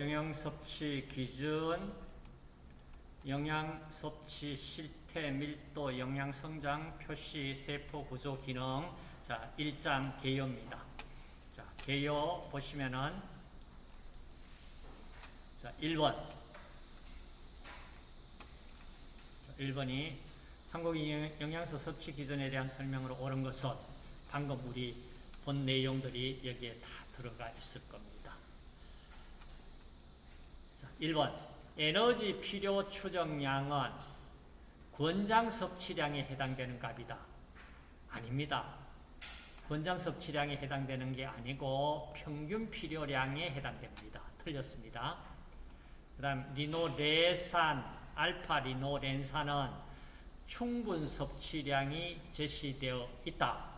영양 섭취 기준, 영양 섭취 실태, 밀도, 영양 성장, 표시, 세포 구조 기능. 자, 1장 개요입니다. 자, 개요 보시면은 자, 1번. 자, 1번이 한국인 영양소 섭취 기준에 대한 설명으로 옳은 것은 방금 우리 본 내용들이 여기에 다 들어가 있을 겁니다. 자, 1번. 에너지 필요 추정량은 권장 섭취량에 해당되는 값이다. 아닙니다. 권장 섭취량에 해당되는 게 아니고 평균 필요량에 해당됩니다. 틀렸습니다. 그 다음 리노레산, 알파 리노렌산은 충분 섭취량이 제시되어 있다.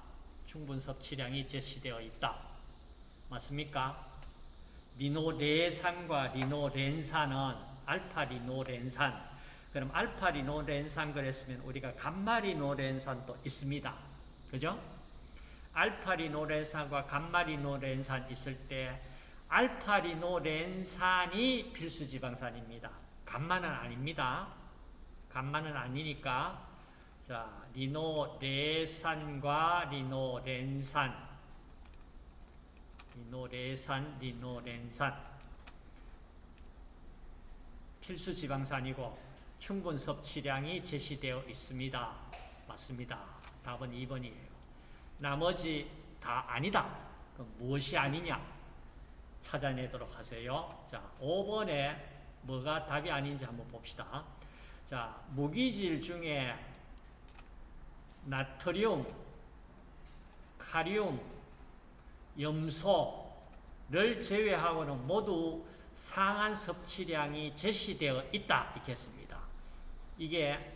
충분 섭취량이 제시되어 있다. 맞습니까? 리노레산과 리노렌산은 알파 리노렌산 그럼 알파 리노렌산 그랬으면 우리가 감마 리노렌산도 있습니다. 그죠? 알파 리노렌산과 감마 리노렌산 있을 때 알파 리노렌산이 필수 지방산입니다. 감마는 아닙니다. 감마는 아니니까 자, 리노레산과 리노렌산 리노레산, 리노렌산 필수 지방산이고 충분 섭취량이 제시되어 있습니다. 맞습니다. 답은 2번이에요. 나머지 다 아니다. 무엇이 아니냐? 찾아내도록 하세요. 자, 5번에 뭐가 답이 아닌지 한번 봅시다. 자, 무기질 중에 나트륨, 카리움, 염소를 제외하고는 모두 상한 섭취량이 제시되어 있다. 이렇습니다 이게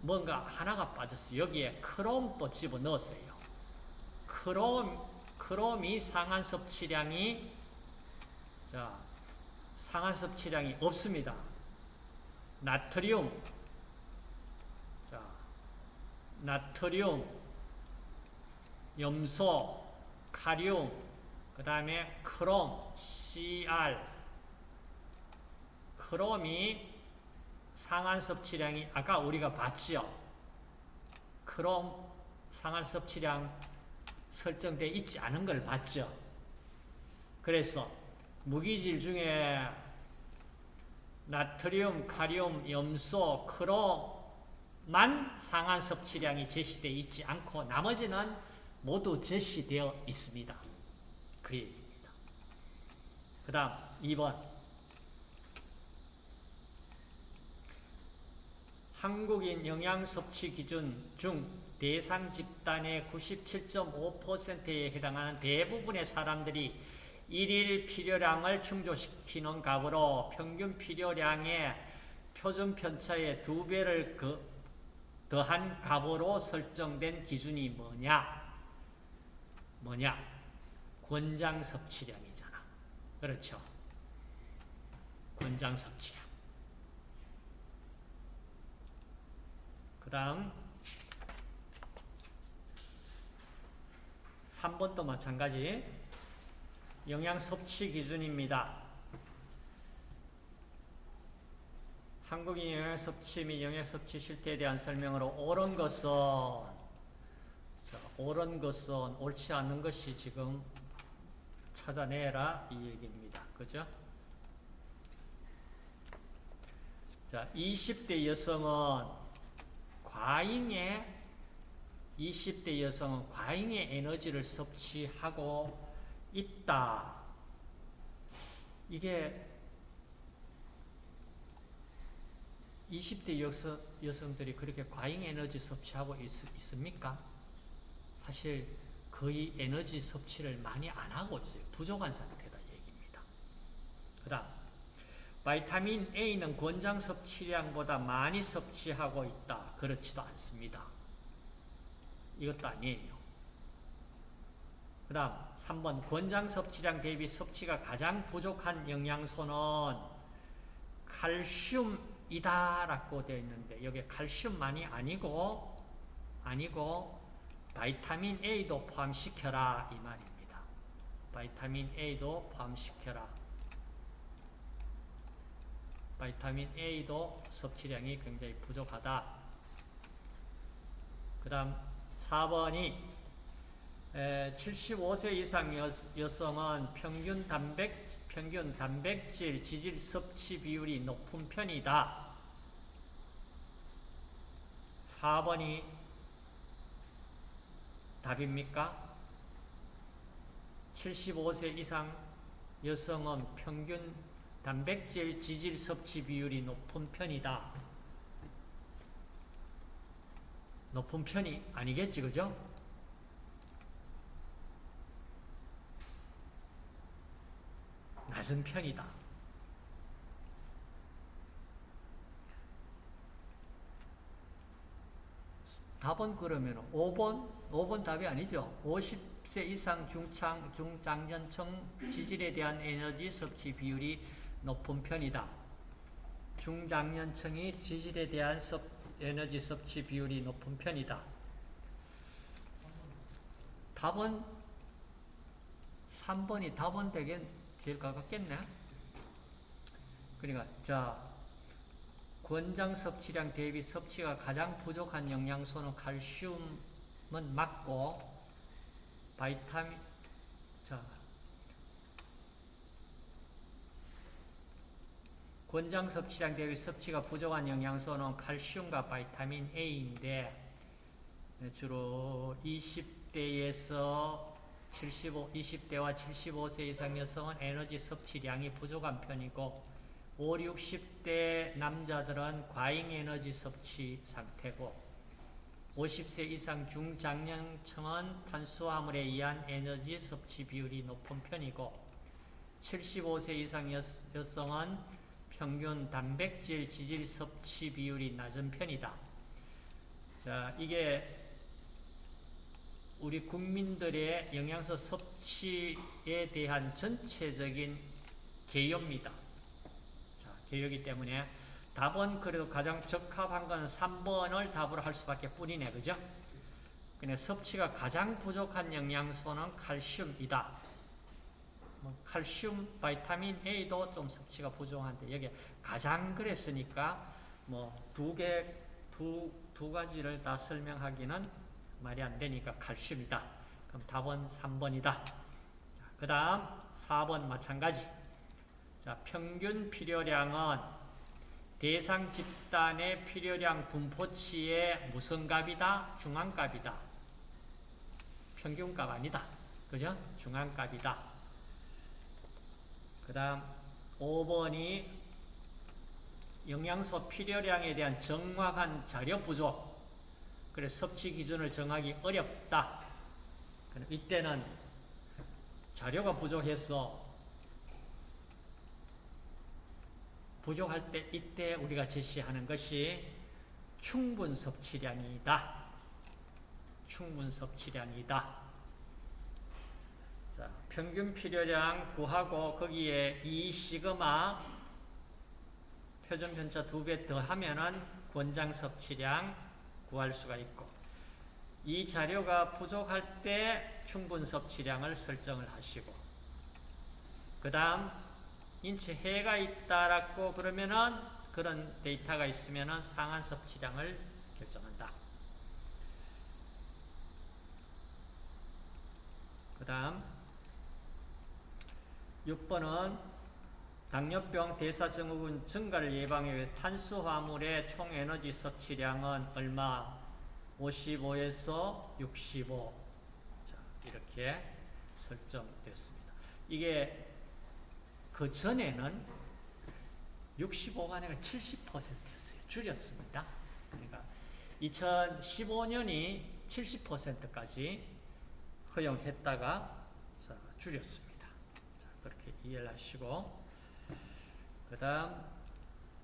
뭔가 하나가 빠졌어요. 여기에 크롬 또 집어넣었어요. 크롬, 크롬이 상한 섭취량이 자, 상한 섭취량이 없습니다. 나트륨 자, 나트륨 염소 카리움 그 다음에 크롬 CR 크롬이 상한 섭취량이 아까 우리가 봤죠. 크롬 상한 섭취량 설정되어 있지 않은 걸 봤죠. 그래서 무기질 중에 나트륨, 카리움, 염소, 크롬만 상한 섭취량이 제시되어 있지 않고 나머지는 모두 제시되어 있습니다. 그 얘기입니다. 그 다음 2번 한국인 영양 섭취 기준 중 대상 집단의 97.5%에 해당하는 대부분의 사람들이 일일 필요량을 충족시키는 값으로 평균 필요량의 표준 편차의 두 배를 그 더한 값으로 설정된 기준이 뭐냐? 뭐냐? 권장 섭취량이잖아. 그렇죠? 권장 섭취량. 다음 3번도 마찬가지 영양 섭취 기준입니다. 한국인 영양 섭취 및 영양 섭취 실태에 대한 설명으로 옳은 것은 자, 옳은 것은 옳지 않는 것이 지금 찾아내라 이 얘기입니다. 그죠? 자, 20대 여성은 과잉의 20대 여성은 과잉의 에너지를 섭취하고 있다. 이게 20대 여성, 여성들이 그렇게 과잉 에너지 섭취하고 있, 있습니까? 사실 거의 에너지 섭취를 많이 안 하고 있어요. 부족한 상태다 얘기입니다. 그 다음 바이타민 A는 권장 섭취량보다 많이 섭취하고 있다. 그렇지도 않습니다. 이것도 아니에요. 그 다음 3번 권장 섭취량 대비 섭취가 가장 부족한 영양소는 칼슘이다 라고 되어 있는데 여기 칼슘만이 아니고 아니고 vitamin A도 포함시켜라 이 말입니다. vitamin A도 포함시켜라. vitamin A도 섭취량이 굉장히 부족하다. 그 다음 4번이 75세 이상 여, 여성은 평균 단백, 평균 단백질 지질 섭취 비율이 높은 편이다. 4번이 답입니까? 75세 이상 여성은 평균 단백질 지질 섭취 비율이 높은 편이다. 높은 편이 아니겠지, 그죠? 낮은 편이다. 답은 그러면 5번? 5번 답이 아니죠. 50세 이상 중창, 중장년층 지질에 대한 에너지 섭취 비율이 높은 편이다. 중장년층이 지질에 대한 섭, 에너지 섭취 비율이 높은 편이다. 답은 3번이 답은 되게 제일 가깝겠네. 그러니까 자 권장 섭취량 대비 섭취가 가장 부족한 영양소는 칼슘은 맞고 바이타민 자 권장 섭취량 대비 섭취가 부족한 영양소는 칼슘과 바이타민 A인데 주로 20대에서 75, 20대와 75세 이상 여성은 에너지 섭취량이 부족한 편이고 5, 60대 남자들은 과잉 에너지 섭취 상태고 50세 이상 중장년층은 탄수화물에 의한 에너지 섭취 비율이 높은 편이고 75세 이상 여, 여성은 평균 단백질 지질 섭취 비율이 낮은 편이다. 자, 이게 우리 국민들의 영양소 섭취에 대한 전체적인 개요입니다. 자, 개요이기 때문에 답은 그래도 가장 적합한 건 3번을 답으로 할 수밖에 뿐이네. 그죠? 근데 섭취가 가장 부족한 영양소는 칼슘이다. 뭐 칼슘, 바이타민 A도 좀 섭취가 부족한데 여기 가장 그랬으니까 뭐 두 개, 두, 두 가지를 다 설명하기는 말이 안 되니까 칼슘이다. 그럼 답은 3번이다. 그 다음 4번 마찬가지. 자, 평균 필요량은 대상 집단의 필요량 분포치의 무슨 값이다? 중앙값이다. 평균값 아니다. 그죠? 중앙값이다. 그 다음 5번이 영양소 필요량에 대한 정확한 자료 부족. 그래서 섭취 기준을 정하기 어렵다. 이때는 자료가 부족해서 부족할 때 이때 우리가 제시하는 것이 충분 섭취량이다. 충분 섭취량이다. 자, 평균 필요량 구하고 거기에 2 시그마 표준 편차 두 배 더하면은 권장 섭취량 구할 수가 있고 이 자료가 부족할 때 충분 섭취량을 설정을 하시고 그 다음 인체 해가 있다라고 그러면은 그런 데이터가 있으면은 상한 섭취량을 결정한다. 그 다음 6번은 당뇨병 대사증후군 증가를 예방하기 위해 탄수화물의 총 에너지 섭취량은 얼마? 55에서 65 자, 이렇게 설정됐습니다. 이게 그 전에는 65가 아니라 70%였어요. 줄였습니다. 그러니까 2015년이 70%까지 허용했다가 자, 줄였습니다. 자, 그렇게 이해를 하시고 그 다음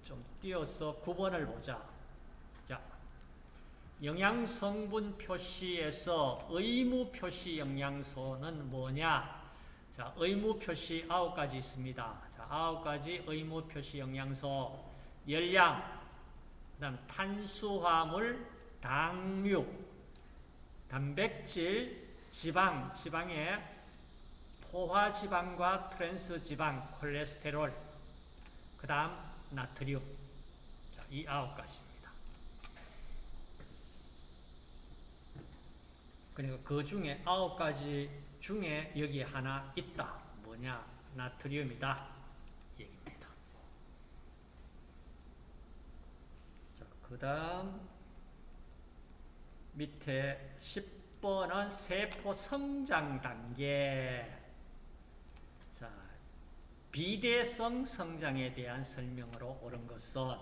좀 띄어서 9번을 보자. 자, 영양성분 표시에서 의무 표시 영양소는 뭐냐? 자, 의무 표시 아홉 가지 있습니다. 자, 아홉 가지 의무 표시 영양소. 열량, 그 다음 탄수화물, 당류, 단백질, 지방, 지방에 포화지방과 트랜스지방, 콜레스테롤, 그 다음 나트륨. 자, 이 아홉 가지입니다. 그러니까 그 중에 아홉 가지 중에 여기 하나 있다. 뭐냐? 나트륨이다. 얘기입니다. 자, 그 다음 밑에 10번은 세포 성장 단계. 자, 비대성 성장에 대한 설명으로 옳은 것은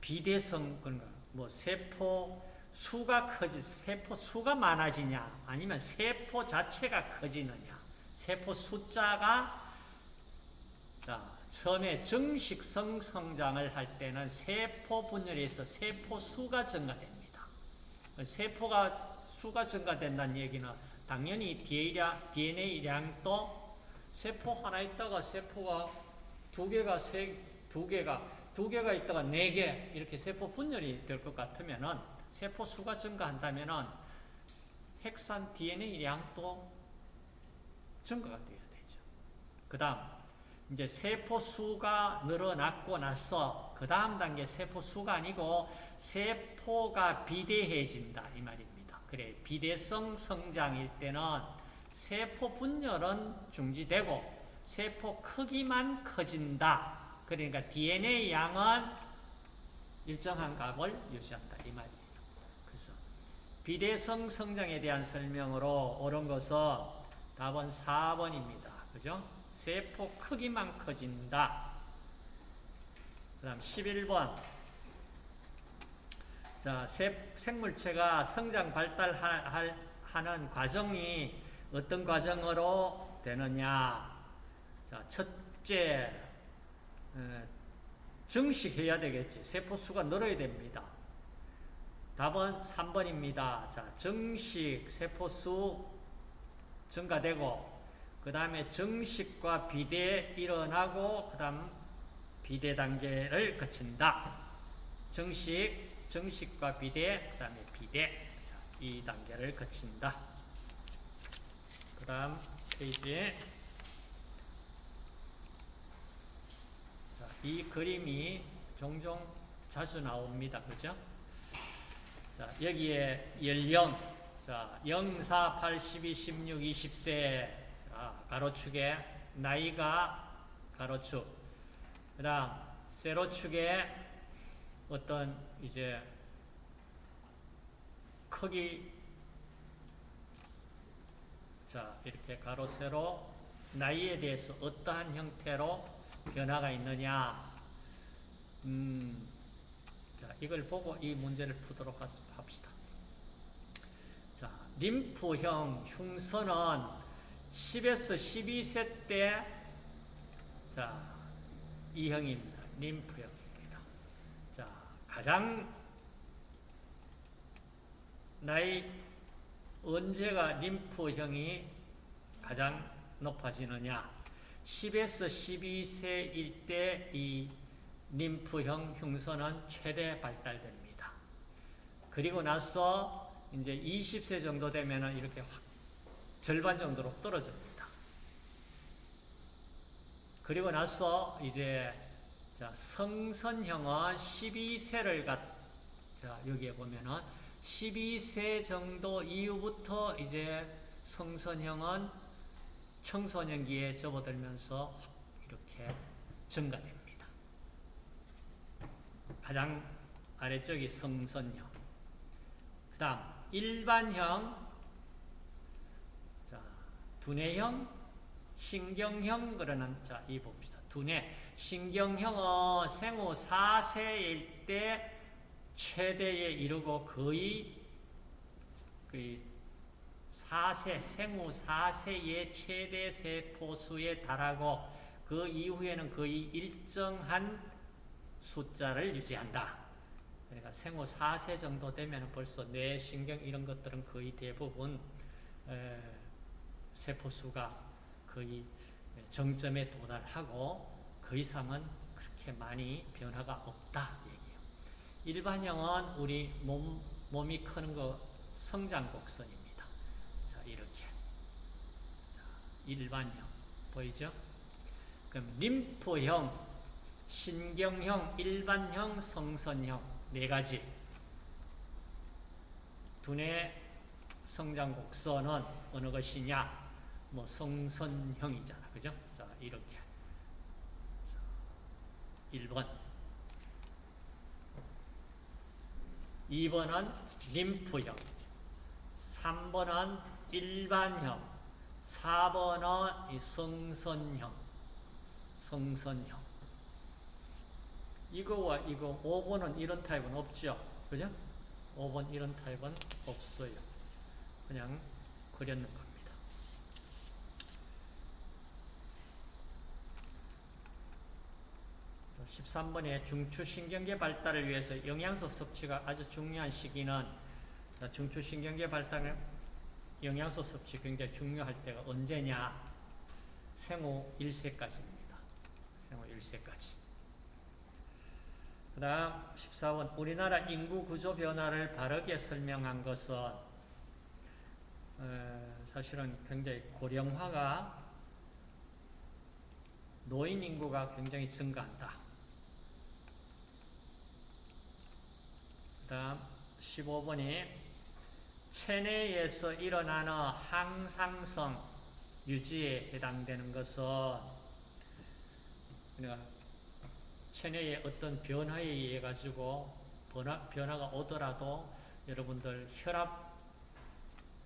비대성, 그러니까 뭐 세포 수가 커지, 세포 수가 많아지냐, 아니면 세포 자체가 커지느냐, 세포 숫자가, 자, 처음에 정식성 성장을 할 때는 세포 분열에서 세포 수가 증가됩니다. 세포가 수가 증가된다는 얘기는 당연히 DNA 량도 세포 하나 있다가 세포가 두 개가 세, 두 개가, 두 개가 있다가 네 개, 이렇게 세포 분열이 될 것 같으면은 세포 수가 증가한다면은 핵산 DNA 량도 증가가 돼야 되죠. 그 다음, 이제 세포 수가 늘어났고 나서 그 다음 단계 세포 수가 아니고 세포가 비대해진다 이 말입니다. 그래 비대성 성장일 때는 세포 분열은 중지되고 세포 크기만 커진다. 그러니까 DNA 양은 일정한 값을 유지한다 이 말입니다. 비대성 성장에 대한 설명으로 옳은 것은 답은 4번입니다. 그죠? 세포 크기만 커진다. 그 다음 11번. 자, 생물체가 성장 발달하는 과정이 어떤 과정으로 되느냐. 자, 첫째, 에, 증식해야 되겠지. 세포수가 늘어야 됩니다. 답은 3번입니다. 자, 증식, 세포수 증가되고, 그 다음에 정식과 비대 일어나고 그 다음 비대 단계를 거친다. 정식, 정식과 비대, 그 다음에 비대 자, 이 단계를 거친다. 그 다음 페이지에 자, 이 그림이 종종 자주 나옵니다. 그죠? 자, 여기에 연령 자, 0, 4, 8, 12, 16, 20세 가로축에 나이가 가로축. 그 다음, 세로축에 어떤 이제 크기, 자, 이렇게 가로, 세로, 나이에 대해서 어떠한 형태로 변화가 있느냐. 음, 자, 이걸 보고 이 문제를 푸도록 합시다. 자, 림프형 흉선은 10에서 12세 때, 자, 이 형입니다. 림프형입니다. 자, 가장 나이, 언제가 림프형이 가장 높아지느냐. 10에서 12세일 때이 림프형 흉선은 최대 발달됩니다. 그리고 나서 이제 20세 정도 되면 이렇게 확 절반 정도로 떨어집니다. 그리고 나서 이제 자, 성선형은 12세를 갖, 자, 여기에 보면은 12세 정도 이후부터 이제 성선형은 청소년기에 접어들면서 이렇게 증가됩니다. 가장 아래쪽이 성선형. 그 다음, 일반형, 두뇌형, 신경형 그러는 자, 이 봅시다. 두뇌. 신경형은 생후 4세일 때 최대에 이르고 거의 그 4세, 생후 4세의 최대 세포수에 달하고 그 이후에는 거의 일정한 숫자를 유지한다. 그러니까 생후 4세 정도 되면 벌써 뇌, 신경 이런 것들은 거의 대부분 세포수가 거의 정점에 도달하고 그 이상은 그렇게 많이 변화가 없다 얘기예요. 일반형은 우리 몸, 몸이 크는 거 성장 곡선입니다. 자, 이렇게. 자, 일반형. 보이죠? 그럼 림프형 신경형, 일반형, 성선형 네 가지. 두뇌 성장 곡선은 어느 것이냐? 뭐 성선형이잖아. 그죠? 자, 이렇게. 1번. 2번은 림프형. 3번은 일반형. 4번은 이 성선형. 성선형. 이거와 이거 5번은 이런 타입은 없죠. 그죠? 5번 이런 타입은 없어요. 그냥 그렸는 겁니다. 13번에 중추신경계 발달을 위해서 영양소 섭취가 아주 중요한 시기는 중추신경계 발달에 영양소 섭취 굉장히 중요할 때가 언제냐? 생후 1세까지입니다. 생후 1세까지. 그 다음 14번 우리나라 인구 구조 변화를 바르게 설명한 것은 어, 사실은 굉장히 고령화가 노인 인구가 굉장히 증가한다. 그 다음 15번이 체내에서 일어나는 항상성 유지에 해당되는 것은 그러니까 체내에 어떤 변화에 의해 가지고 변화, 변화가 오더라도 여러분들 혈압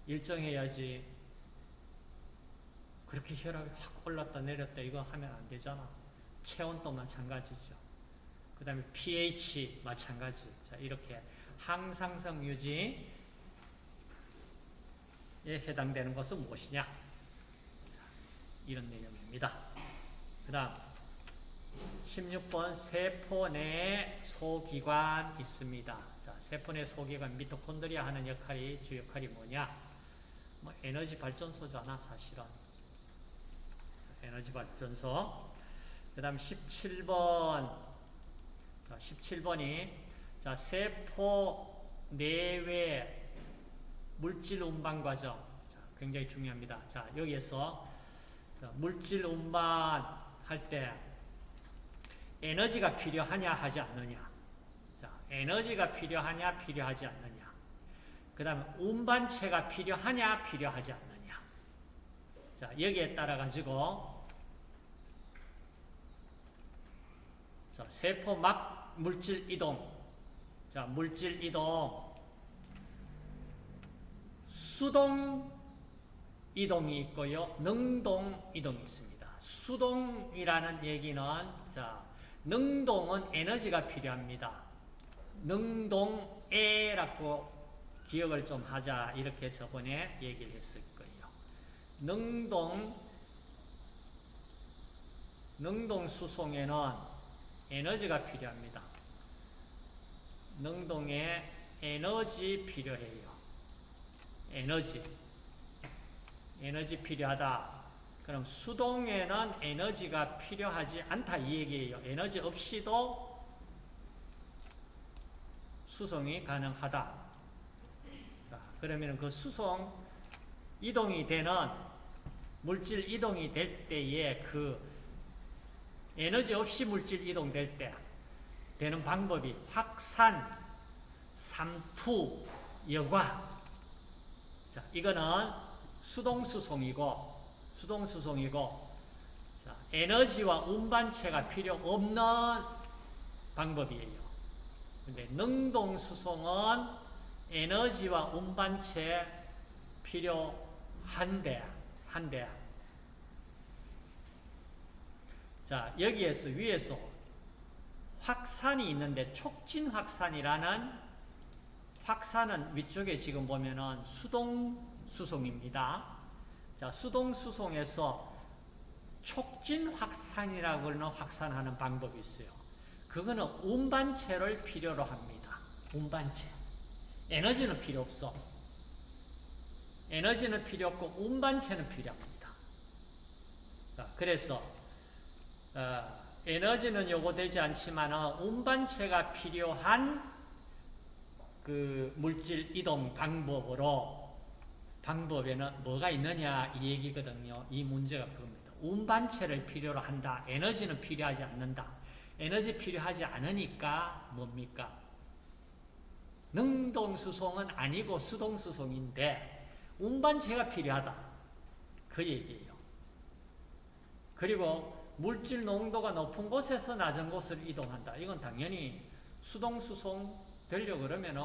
일정해야지 그렇게 혈압이 확 올랐다 내렸다 이거 하면 안 되잖아. 체온도 마찬가지죠. 그 다음에 pH 마찬가지. 자, 이렇게 항상성 유지에 해당되는 것은 무엇이냐? 이런 내용입니다. 그 다음 16번 세포 내에 소기관 있습니다. 자, 세포 내 소기관 미토콘드리아 하는 역할이 주 역할이 뭐냐? 뭐 에너지 발전소잖아, 사실은. 에너지 발전소. 그 다음 17번. 자, 17번이 자, 세포 내외 물질 운반 과정. 자, 굉장히 중요합니다. 자, 여기에서 자, 물질 운반 할때 에너지가 필요하냐 하지 않느냐. 자, 에너지가 필요하냐 필요하지 않느냐. 그 다음에 운반체가 필요하냐 필요하지 않느냐. 자, 여기에 따라 가지고 자, 세포 막 물질 이동. 자, 물질 이동. 수동 이동이 있고요. 능동 이동이 있습니다. 수동이라는 얘기는 자, 능동은 에너지가 필요합니다. 능동에라고 기억을 좀 하자 이렇게 저번에 얘기를 했을 거예요. 능동 능동 수송에는 에너지가 필요합니다. 능동에 에너지 필요해요. 에너지 에너지 필요하다. 그럼 수동에는 에너지가 필요하지 않다 이 얘기예요. 에너지 없이도 수송이 가능하다. 자, 그러면 그 수송 이동이 되는 물질 이동이 될 때에 그 에너지 없이 물질 이동될 때 되는 방법이 확산, 삼투, 여과. 자, 이거는 수동 수송이고 수동수송이고 자, 에너지와 운반체가 필요 없는 방법이에요. 근데 능동수송은 에너지와 운반체 필요한데, 한데. 자, 여기에서 위에서 확산이 있는데 촉진 확산이라는 확산은 위쪽에 지금 보면은 수동 수송입니다. 자, 수동 수송에서 촉진 확산이라고 하는 확산하는 방법이 있어요. 그거는 운반체를 필요로 합니다. 운반체. 에너지는 필요 없어. 에너지는 필요 없고 운반체는 필요합니다. 자, 그래서 어, 에너지는 요구되지 않지만 운반체가 필요한 그 물질 이동 방법으로 방법에는 뭐가 있느냐 이 얘기거든요. 이 문제가 그겁니다. 운반체를 필요로 한다. 에너지는 필요하지 않는다. 에너지 필요하지 않으니까 뭡니까? 능동수송은 아니고 수동수송인데 운반체가 필요하다. 그 얘기예요. 그리고 물질 농도가 높은 곳에서 낮은 곳을 이동한다. 이건 당연히 수동수송 되려고 그러면은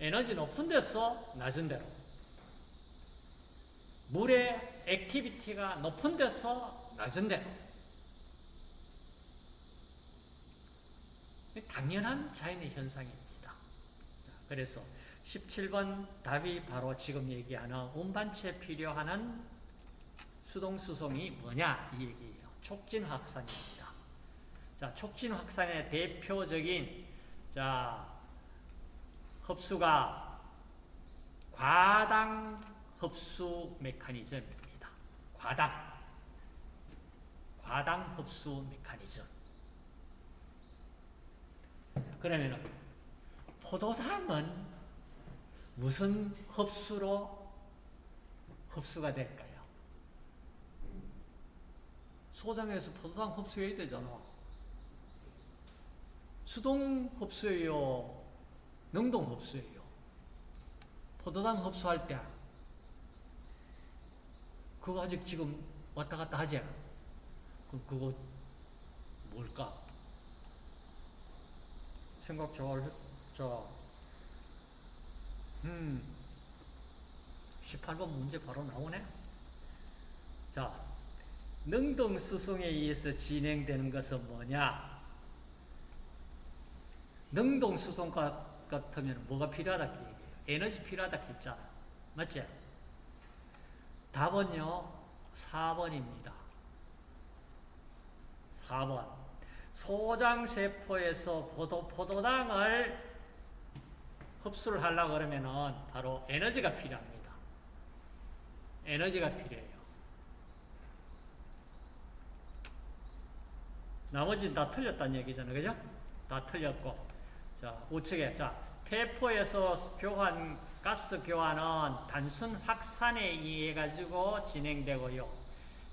에너지 높은 데서 낮은 데로 물의 activity가 높은 데서 낮은 데로 당연한 자연의 현상입니다. 그래서 17번 답이 바로 지금 얘기하는 운반체 필요하는 수동수송이 뭐냐 이 얘기예요. 촉진 확산입니다. 자, 촉진 확산의 대표적인 자 흡수가 과당 흡수 메커니즘입니다. 과당 과당 흡수 메커니즘. 그러면 포도당은 무슨 흡수로 흡수가 될까요? 소장에서 포도당 흡수해야 되잖아. 수동 흡수예요? 능동 흡수예요? 포도당 흡수할 때 그거 아직 지금 왔다 갔다 하지? 그, 그거 뭘까? 생각 잘, 자, 음, 18번 문제 바로 나오네? 자, 능동 수송에 의해서 진행되는 것은 뭐냐? 능동 수송 같으면 뭐가 필요하다 그. 에너지 필요하다 했잖아. 맞지? 답은요, 4번입니다. 4번. 소장세포에서 포도, 포도당을 흡수를 하려고 그러면은 바로 에너지가 필요합니다. 에너지가 필요해요. 나머지는 다 틀렸다는 얘기잖아요. 그죠? 다 틀렸고. 자, 우측에. 자, 폐포에서 교환, 가스 교환은 단순 확산에 의해 가지고 진행되고요.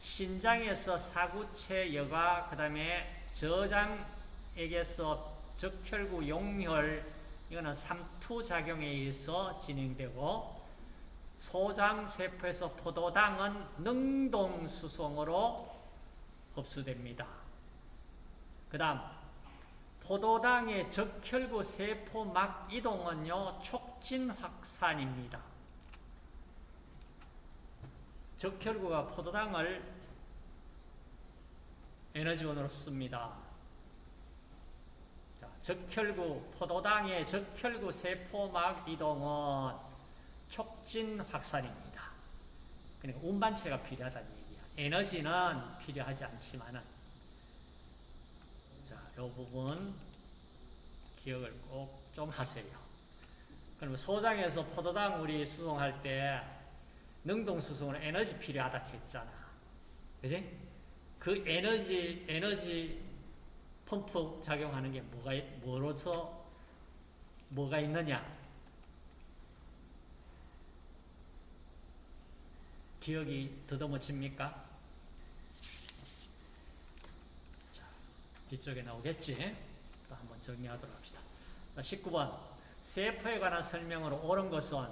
신장에서 사구체 여과, 그 다음에 저장액에서 적혈구 용혈, 이거는 삼투작용에 의해서 진행되고, 소장세포에서 포도당은 능동수송으로 흡수됩니다. 그 다음 포도당의 적혈구 세포막 이동은요 촉진 확산입니다. 적혈구가 포도당을 에너지원으로 씁니다. 자, 적혈구 포도당의 적혈구 세포막 이동은 촉진 확산입니다. 그러니까 운반체가 필요하다는 얘기야. 에너지는 필요하지 않지만은 이 부분 기억을 꼭 좀 하세요. 그러면 소장에서 포도당 우리 수송할 때 능동 수송은 에너지 필요하다 했잖아. 그지? 그 에너지, 에너지 펌프 작용하는 게 뭐가, 뭐로서 뭐가 있느냐? 기억이 더듬어집니까? 뒤쪽에 나오겠지? 또 한번 정리하도록 합시다. 19번 세포에 관한 설명으로 옳은 것은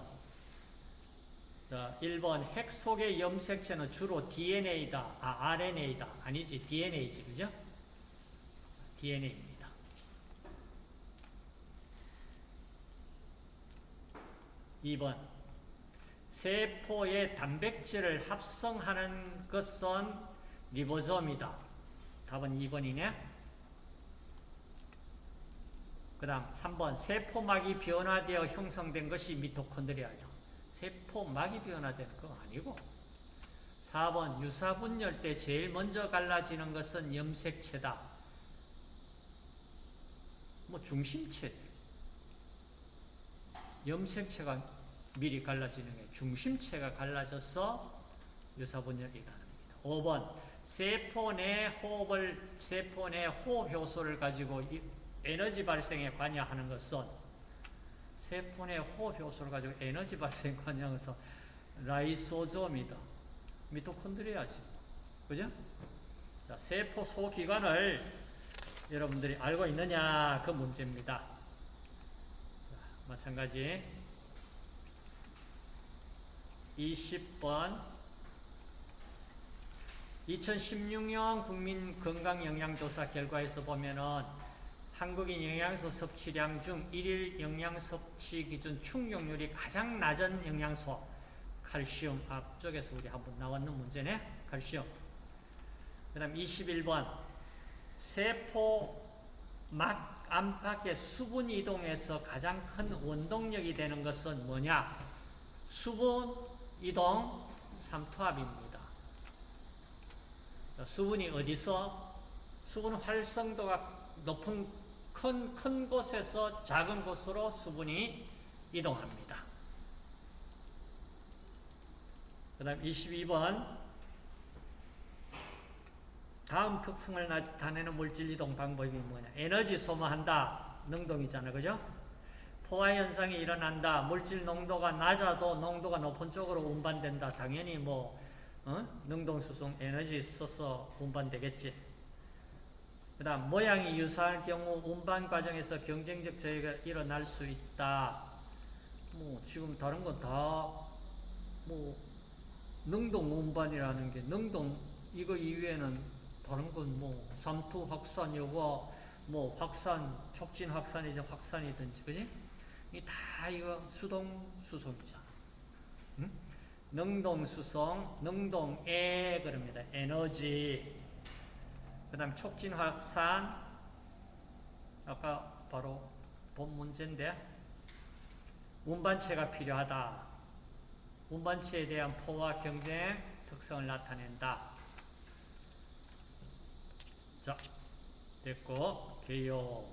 자, 1번 핵 속의 염색체는 주로 DNA다. 아, RNA다. 아니지, DNA지. 그죠? DNA입니다. 2번 세포의 단백질을 합성하는 것은 리보솜이다. 답은 2번이네. 그 다음 3번 세포막이 변화되어 형성된 것이 미토콘드리아죠. 세포막이 변화되는 거 아니고 4번 유사분열 때 제일 먼저 갈라지는 것은 염색체다. 뭐 중심체 염색체가 미리 갈라지는 게 중심체가 갈라져서 유사분열이 가능합니다. 5번 세포 내 호흡을 세포 내 호흡 효소를 가지고 에너지 발생에 관여하는 것은 세포 내 호흡 효소를 가지고 에너지 발생에 관여하는 것은 라이소좀이다. 미토콘드리아지. 그죠? 자, 세포 소기관을 여러분들이 알고 있느냐 그 문제입니다. 자, 마찬가지 20번 2016년 국민 건강 영양조사 결과에서 보면은 한국인 영양소 섭취량 중 일일 영양 섭취 기준 충족률이 가장 낮은 영양소 칼슘 앞쪽에서 우리 한번 나왔는 문제네 칼슘. 그 다음 21번. 세포 막 안팎의 수분 이동에서 가장 큰 원동력이 되는 것은 뭐냐? 수분 이동 삼투압입니다. 수분이 어디서? 수분 활성도가 높은 큰, 큰 곳에서 작은 곳으로 수분이 이동합니다. 그 다음 22번. 다음 특성을 나타내는 물질 이동 방법이 뭐냐? 에너지 소모한다. 능동이잖아. 그죠? 포화 현상이 일어난다. 물질 농도가 낮아도 농도가 높은 쪽으로 운반된다. 당연히 뭐 어? 능동수송 에너지 써서 운반되겠지 그 다음 모양이 유사할 경우 운반 과정에서 경쟁적 저해가 일어날 수 있다. 뭐 지금 다른 건 다 뭐 능동 운반이라는 게 능동 이거 이외에는 다른 건 뭐 삼투 확산 요거 뭐 확산 촉진 확산이든 확산이든지 그지? 이다 이거 수동 수송이잖아. 응? 능동 수송, 능동 에 그럽니다. 에너지 그 다음 촉진 확산 아까 바로 본 문제인데 운반체가 필요하다. 운반체에 대한 포화 경쟁 특성을 나타낸다. 자, 됐고 개요.